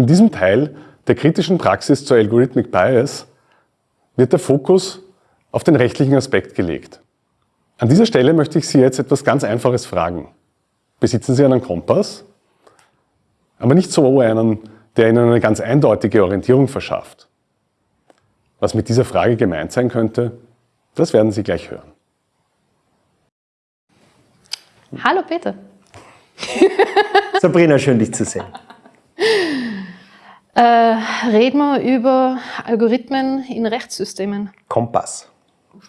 In diesem Teil der kritischen Praxis zur Algorithmic Bias wird der Fokus auf den rechtlichen Aspekt gelegt. An dieser Stelle möchte ich Sie jetzt etwas ganz Einfaches fragen. Besitzen Sie einen Kompass? Aber nicht so einen, der Ihnen eine ganz eindeutige Orientierung verschafft. Was mit dieser Frage gemeint sein könnte, das werden Sie gleich hören. Hallo Peter. Sabrina, schön dich zu sehen. Äh, reden wir über Algorithmen in Rechtssystemen. Kompass,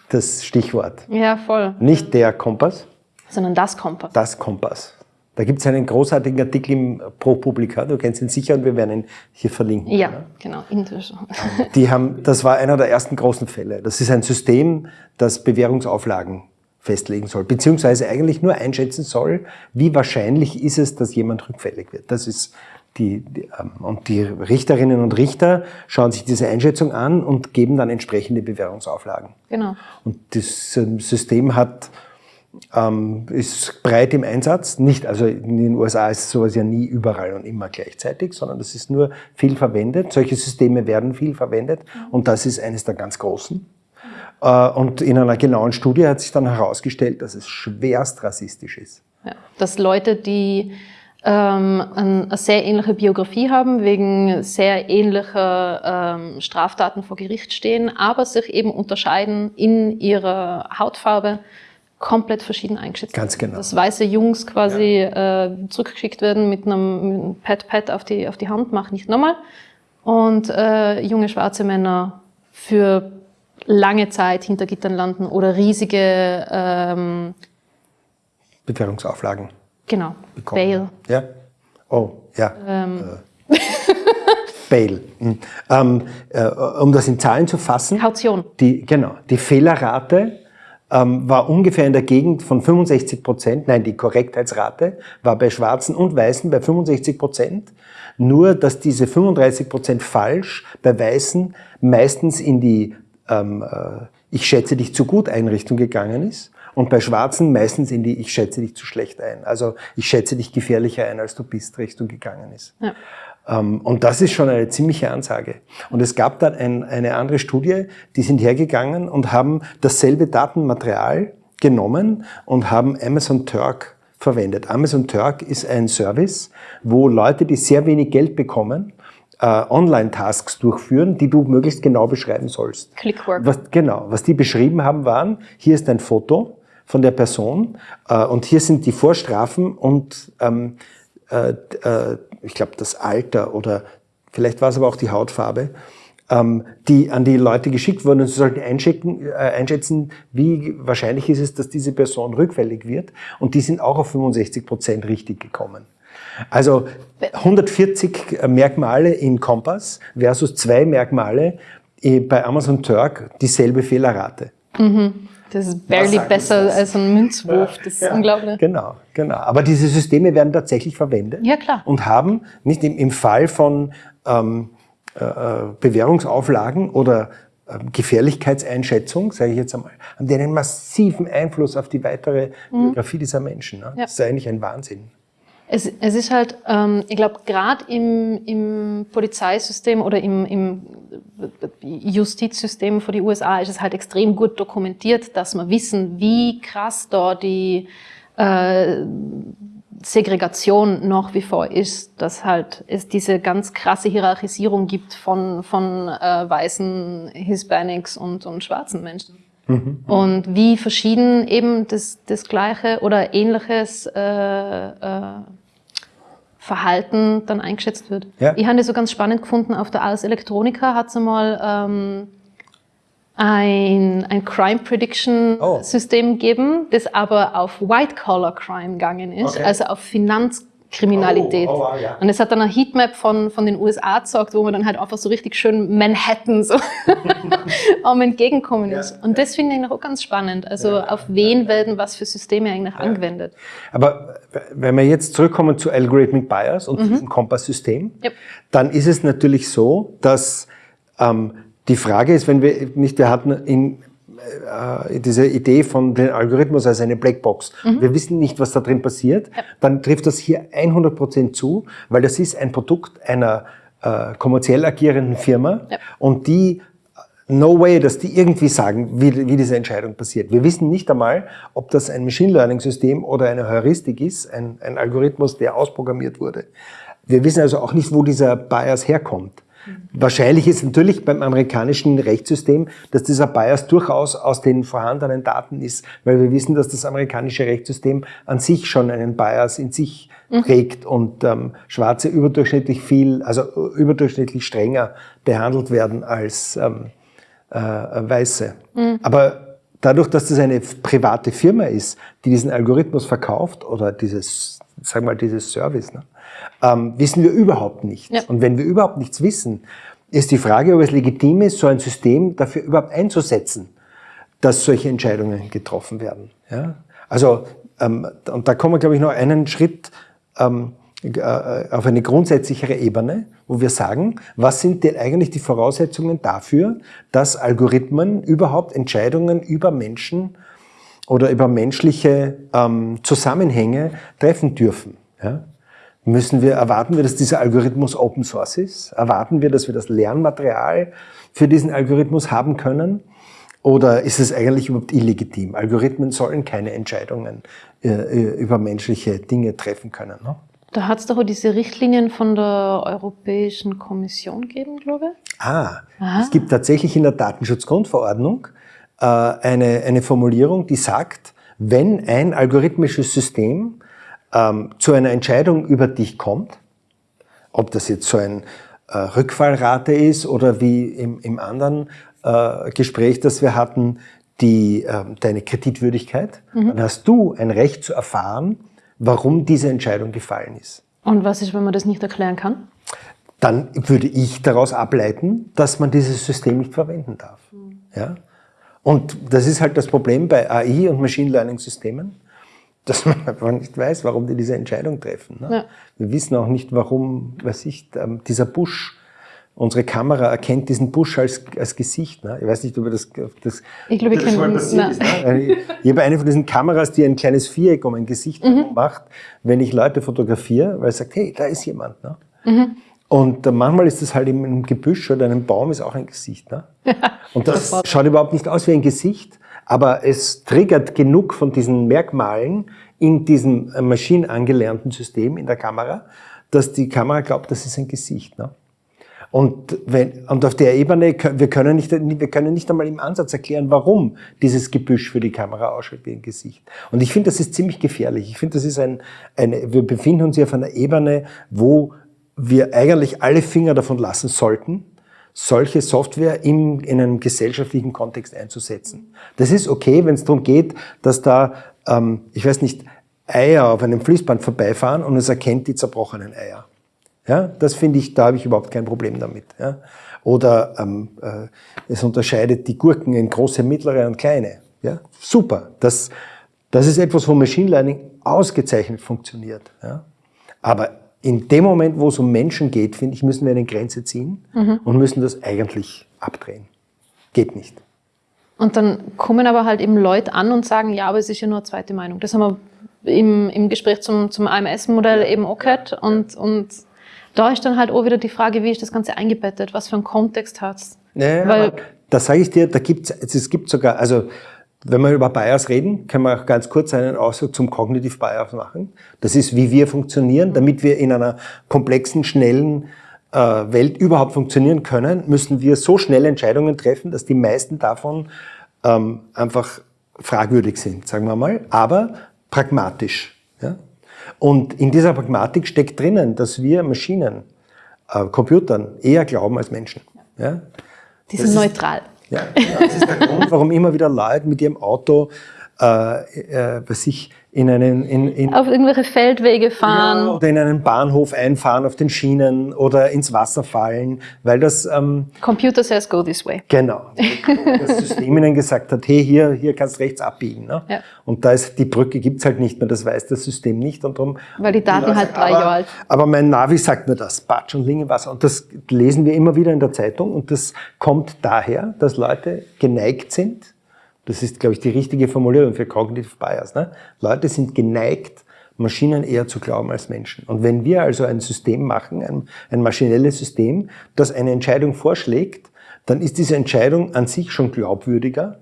das Stichwort. Ja, voll. Nicht der Kompass, sondern das Kompass. Das Kompass. Da gibt es einen großartigen Artikel im ProPublica, du kennst ihn sicher und wir werden ihn hier verlinken. Ja, oder? genau. Die haben, das war einer der ersten großen Fälle. Das ist ein System, das Bewährungsauflagen festlegen soll, beziehungsweise eigentlich nur einschätzen soll, wie wahrscheinlich ist es, dass jemand rückfällig wird. Das ist die, die, ähm, und die Richterinnen und Richter schauen sich diese Einschätzung an und geben dann entsprechende Bewährungsauflagen. Genau. Und das ähm, System hat, ähm, ist breit im Einsatz. Nicht, also in den USA ist sowas ja nie überall und immer gleichzeitig, sondern das ist nur viel verwendet. Solche Systeme werden viel verwendet und das ist eines der ganz großen. Äh, und in einer genauen Studie hat sich dann herausgestellt, dass es schwerst rassistisch ist. Ja, dass Leute, die ähm, eine sehr ähnliche Biografie haben, wegen sehr ähnlicher ähm, Straftaten vor Gericht stehen, aber sich eben unterscheiden in ihrer Hautfarbe, komplett verschieden eingeschätzt Ganz genau. Dass weiße Jungs quasi ja. äh, zurückgeschickt werden mit einem Pad-Pad auf die, auf die Hand, mach nicht nochmal. Und äh, junge schwarze Männer für lange Zeit hinter Gittern landen oder riesige ähm, Bewährungsauflagen. Genau, bekommen. Bail. Ja? Oh, ja. Ähm. Äh. Bail. Mhm. Ähm, äh, um das in Zahlen zu fassen. Kaution. Die, genau, die Fehlerrate ähm, war ungefähr in der Gegend von 65 Prozent, nein, die Korrektheitsrate war bei Schwarzen und Weißen bei 65 Prozent. Nur, dass diese 35 Prozent falsch bei Weißen meistens in die ähm, äh, Ich schätze dich zu gut Einrichtung gegangen ist und bei Schwarzen meistens in die Ich schätze dich zu schlecht ein. Also ich schätze dich gefährlicher ein, als du bist, Richtung gegangen ist. Ja. Ähm, und das ist schon eine ziemliche Ansage. Und es gab dann ein, eine andere Studie, die sind hergegangen und haben dasselbe Datenmaterial genommen und haben Amazon Turk verwendet. Amazon Turk ist ein Service, wo Leute, die sehr wenig Geld bekommen, äh, Online-Tasks durchführen, die du möglichst genau beschreiben sollst. Clickwork. Was, genau. Was die beschrieben haben, waren, hier ist ein Foto von der Person äh, und hier sind die Vorstrafen und ähm, äh, äh, ich glaube das Alter oder vielleicht war es aber auch die Hautfarbe, ähm, die an die Leute geschickt wurden und sie sollten äh, einschätzen, wie wahrscheinlich ist es, dass diese Person rückfällig wird und die sind auch auf 65 Prozent richtig gekommen. Also 140 Merkmale in Kompass versus zwei Merkmale bei Amazon Turk, dieselbe Fehlerrate. Mhm. Das ist barely besser als ein Münzwurf, das ist ja, unglaublich. Genau, genau. Aber diese Systeme werden tatsächlich verwendet. Ja, klar. Und haben nicht im, im Fall von ähm, äh, äh Bewährungsauflagen oder äh, Gefährlichkeitseinschätzung, sage ich jetzt einmal, haben die einen massiven Einfluss auf die weitere mhm. Biografie dieser Menschen. Ne? Ja. Das ist eigentlich ein Wahnsinn. Es, es ist halt, ähm, ich glaube, gerade im, im Polizeisystem oder im, im Justizsystem für die USA ist es halt extrem gut dokumentiert, dass wir wissen, wie krass da die äh, Segregation nach wie vor ist, dass halt es diese ganz krasse Hierarchisierung gibt von, von äh, weißen Hispanics und, und schwarzen Menschen. Mhm. Und wie verschieden eben das, das gleiche oder ähnliches äh, äh, Verhalten dann eingeschätzt wird. Ja. Ich habe das so ganz spannend gefunden, auf der Ars Electronica hat es einmal ähm, ein, ein Crime Prediction oh. System gegeben, das aber auf White Collar Crime gegangen ist, okay. also auf Finanz Kriminalität. Oh, oh, ja. Und es hat dann eine Heatmap von, von den USA gezeigt, wo man dann halt einfach so richtig schön Manhattan so am entgegenkommen ist. Ja, und das finde ich auch ganz spannend. Also auf wen werden was für Systeme eigentlich angewendet. Aber wenn wir jetzt zurückkommen zu Algorithmic Bias und mhm. diesem Kompass-System, yep. dann ist es natürlich so, dass ähm, die Frage ist, wenn wir nicht, wir hatten in äh, diese Idee von dem Algorithmus als eine Blackbox. Mhm. Wir wissen nicht, was da drin passiert. Ja. Dann trifft das hier 100% zu, weil das ist ein Produkt einer äh, kommerziell agierenden Firma ja. und die no way, dass die irgendwie sagen, wie, wie diese Entscheidung passiert. Wir wissen nicht einmal, ob das ein Machine Learning System oder eine Heuristik ist, ein, ein Algorithmus, der ausprogrammiert wurde. Wir wissen also auch nicht, wo dieser Bias herkommt. Wahrscheinlich ist natürlich beim amerikanischen Rechtssystem, dass dieser Bias durchaus aus den vorhandenen Daten ist, weil wir wissen, dass das amerikanische Rechtssystem an sich schon einen Bias in sich mhm. trägt und ähm, Schwarze überdurchschnittlich viel, also überdurchschnittlich strenger behandelt werden als ähm, äh, Weiße. Mhm. Aber dadurch, dass das eine private Firma ist, die diesen Algorithmus verkauft oder dieses, sag mal, dieses Service, ne, ähm, wissen wir überhaupt nichts. Ja. Und wenn wir überhaupt nichts wissen, ist die Frage, ob es legitim ist, so ein System dafür überhaupt einzusetzen, dass solche Entscheidungen getroffen werden. Ja? Also, ähm, und da kommen wir, glaube ich, noch einen Schritt ähm, äh, auf eine grundsätzlichere Ebene, wo wir sagen, was sind denn eigentlich die Voraussetzungen dafür, dass Algorithmen überhaupt Entscheidungen über Menschen oder über menschliche ähm, Zusammenhänge treffen dürfen. Ja? Müssen wir, erwarten wir, dass dieser Algorithmus Open Source ist? Erwarten wir, dass wir das Lernmaterial für diesen Algorithmus haben können? Oder ist es eigentlich überhaupt illegitim? Algorithmen sollen keine Entscheidungen äh, äh über menschliche Dinge treffen können. Ne? Da hat es doch auch diese Richtlinien von der Europäischen Kommission gegeben, glaube ich. Ah, Aha. es gibt tatsächlich in der Datenschutzgrundverordnung äh, eine, eine Formulierung, die sagt, wenn ein algorithmisches System ähm, zu einer Entscheidung über dich kommt, ob das jetzt so ein äh, Rückfallrate ist oder wie im, im anderen äh, Gespräch, das wir hatten, die, äh, deine Kreditwürdigkeit, mhm. dann hast du ein Recht zu erfahren, warum diese Entscheidung gefallen ist. Und was ist, wenn man das nicht erklären kann? Dann würde ich daraus ableiten, dass man dieses System nicht verwenden darf. Mhm. Ja? Und das ist halt das Problem bei AI und Machine Learning Systemen dass man einfach nicht weiß, warum die diese Entscheidung treffen. Ne? Ja. Wir wissen auch nicht, warum, was ich, ähm, dieser Busch, unsere Kamera erkennt diesen Busch als, als Gesicht. Ne? Ich weiß nicht, ob das, das Ich glaube, ich kenne das ist. Ne? Ich habe eine von diesen Kameras, die ein kleines Viereck um ein Gesicht mhm. macht, wenn ich Leute fotografiere, weil es sagt, hey, da ist jemand. Ne? Mhm. Und äh, manchmal ist das halt in einem Gebüsch oder einem Baum ist auch ein Gesicht. Ne? Und das schaut überhaupt nicht aus wie ein Gesicht, aber es triggert genug von diesen Merkmalen in diesem äh, maschinenangelernten System in der Kamera, dass die Kamera glaubt, das ist ein Gesicht. Ne? Und, wenn, und auf der Ebene, wir können, nicht, wir können nicht einmal im Ansatz erklären, warum dieses Gebüsch für die Kamera ausschaut wie ein Gesicht. Und ich finde, das ist ziemlich gefährlich. Ich finde, das ist ein, eine, wir befinden uns hier auf einer Ebene, wo wir eigentlich alle Finger davon lassen sollten, solche Software im, in einem gesellschaftlichen Kontext einzusetzen. Das ist okay, wenn es darum geht, dass da, ähm, ich weiß nicht, Eier auf einem Fließband vorbeifahren und es erkennt die zerbrochenen Eier. Ja, das finde ich, da habe ich überhaupt kein Problem damit. Ja. Oder ähm, äh, es unterscheidet die Gurken in große, mittlere und kleine. Ja, super. Das, das ist etwas, wo Machine Learning ausgezeichnet funktioniert. Ja. Aber in dem Moment, wo es um Menschen geht, finde ich, müssen wir eine Grenze ziehen mhm. und müssen das eigentlich abdrehen. Geht nicht. Und dann kommen aber halt eben Leute an und sagen, ja, aber es ist ja nur eine zweite Meinung. Das haben wir im, im Gespräch zum, zum AMS-Modell eben auch gehört. Und, und da ist dann halt auch wieder die Frage, wie ist das Ganze eingebettet? Was für einen Kontext hat es? Naja, Weil, da sage ich dir, da gibt's, es gibt sogar, also wenn wir über Bias reden, können wir auch ganz kurz einen Ausdruck zum Cognitive Bias machen. Das ist, wie wir funktionieren. Damit wir in einer komplexen, schnellen äh, Welt überhaupt funktionieren können, müssen wir so schnell Entscheidungen treffen, dass die meisten davon ähm, einfach fragwürdig sind, sagen wir mal, aber pragmatisch. Ja? Und in dieser Pragmatik steckt drinnen, dass wir Maschinen, äh, Computern eher glauben als Menschen. Ja? Die sind neutral. Ja, das ist der Grund, warum immer wieder Leute mit ihrem Auto äh, äh, bei sich in einen in, in auf irgendwelche Feldwege fahren ja, oder in einen Bahnhof einfahren auf den Schienen oder ins Wasser fallen, weil das ähm, Computer says go this way. Genau, das System ihnen gesagt hat, hey hier hier kannst rechts abbiegen, ne? Ja. Und da ist die Brücke gibt's halt nicht mehr, das weiß das System nicht und darum weil die Daten halt drei Jahre alt. Aber mein Navi sagt mir das, Batsch und Lingenwasser und das lesen wir immer wieder in der Zeitung und das kommt daher, dass Leute geneigt sind das ist, glaube ich, die richtige Formulierung für Cognitive Bias. Ne? Leute sind geneigt, Maschinen eher zu glauben als Menschen. Und wenn wir also ein System machen, ein, ein maschinelles System, das eine Entscheidung vorschlägt, dann ist diese Entscheidung an sich schon glaubwürdiger,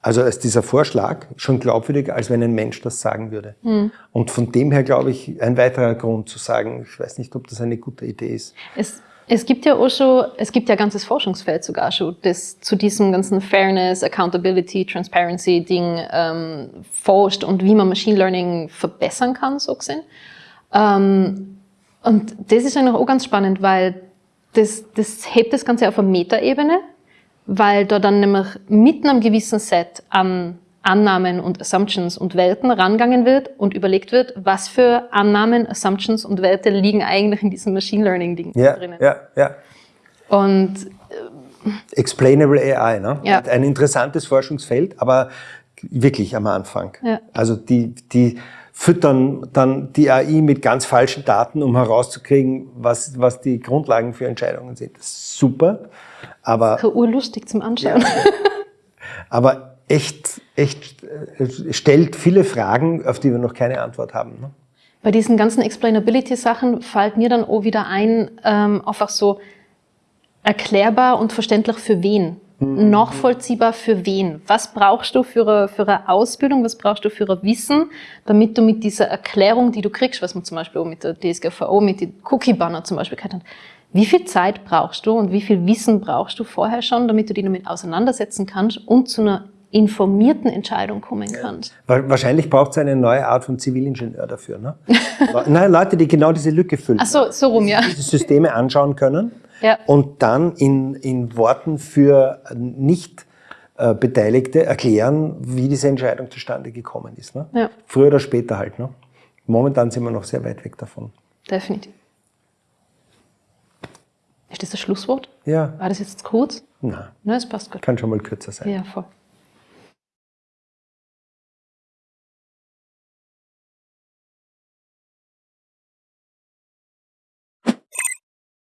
also ist dieser Vorschlag schon glaubwürdiger, als wenn ein Mensch das sagen würde. Mhm. Und von dem her glaube ich, ein weiterer Grund zu sagen, ich weiß nicht, ob das eine gute Idee ist. Es, es gibt ja auch schon, es gibt ja ein ganzes Forschungsfeld sogar schon, das zu diesem ganzen Fairness, Accountability, Transparency Ding ähm, forscht und wie man Machine Learning verbessern kann, so gesehen. Ähm, und das ist eigentlich auch ganz spannend, weil das, das hebt das Ganze auf eine Metaebene weil da dann nämlich mit einem gewissen Set an Annahmen und Assumptions und Werten rangegangen wird und überlegt wird, was für Annahmen, Assumptions und Werte liegen eigentlich in diesem Machine Learning Ding ja, drinnen. Ja, ja. Und äh, Explainable AI, ne? Ja. Ein interessantes Forschungsfeld, aber wirklich am Anfang. Ja. Also die, die füttern dann die AI mit ganz falschen Daten, um herauszukriegen, was, was die Grundlagen für Entscheidungen sind. Super. Aber, das ist urlustig zum Anschauen. Ja, aber echt, echt äh, stellt viele Fragen, auf die wir noch keine Antwort haben. Ne? Bei diesen ganzen Explainability-Sachen fällt mir dann auch wieder ein, ähm, einfach so erklärbar und verständlich für wen. Mhm. Nachvollziehbar für wen. Was brauchst du für eine, für eine Ausbildung, was brauchst du für ein Wissen, damit du mit dieser Erklärung, die du kriegst, was man zum Beispiel auch mit der DSGVO, mit den Cookie-Banner zum Beispiel hat, wie viel Zeit brauchst du und wie viel Wissen brauchst du vorher schon, damit du dich damit auseinandersetzen kannst und zu einer informierten Entscheidung kommen kannst. Wahrscheinlich braucht es eine neue Art von Zivilingenieur dafür. Ne? Nein, Leute, die genau diese Lücke füllen. Ach so, so rum, ja. Diese Systeme anschauen können ja. und dann in, in Worten für nicht äh, Beteiligte erklären, wie diese Entscheidung zustande gekommen ist. Ne? Ja. Früher oder später halt. Ne? Momentan sind wir noch sehr weit weg davon. Definitiv. Ist das das Schlusswort? Ja. War das jetzt kurz? Nein. Nein, es passt gut. Kann schon mal kürzer sein. Ja, voll.